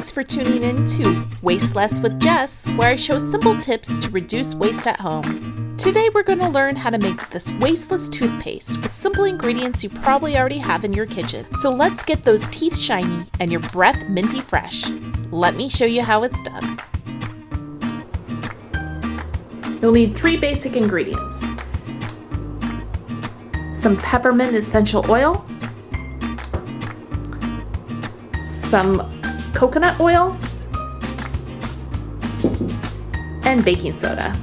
Thanks for tuning in to Waste Less with Jess, where I show simple tips to reduce waste at home. Today we're going to learn how to make this wasteless toothpaste with simple ingredients you probably already have in your kitchen. So let's get those teeth shiny and your breath minty fresh. Let me show you how it's done. You'll need three basic ingredients. Some peppermint essential oil, some coconut oil, and baking soda.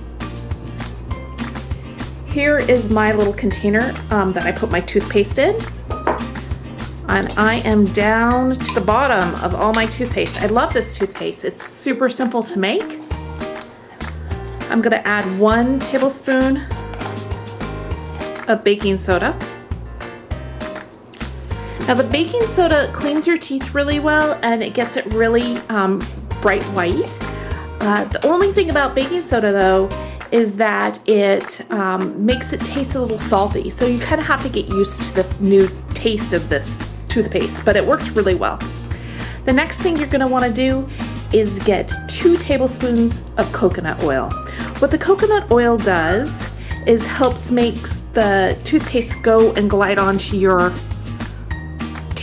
Here is my little container um, that I put my toothpaste in. And I am down to the bottom of all my toothpaste. I love this toothpaste. It's super simple to make. I'm gonna add one tablespoon of baking soda. Now the baking soda cleans your teeth really well and it gets it really um, bright white. Uh, the only thing about baking soda though is that it um, makes it taste a little salty. So you kind of have to get used to the new taste of this toothpaste, but it works really well. The next thing you're gonna wanna do is get two tablespoons of coconut oil. What the coconut oil does is helps makes the toothpaste go and glide onto your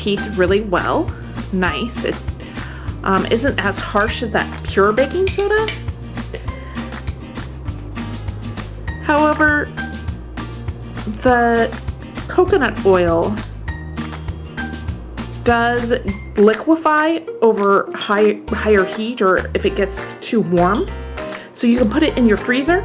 teeth really well. Nice. It um, isn't as harsh as that pure baking soda. However, the coconut oil does liquefy over high, higher heat or if it gets too warm. So you can put it in your freezer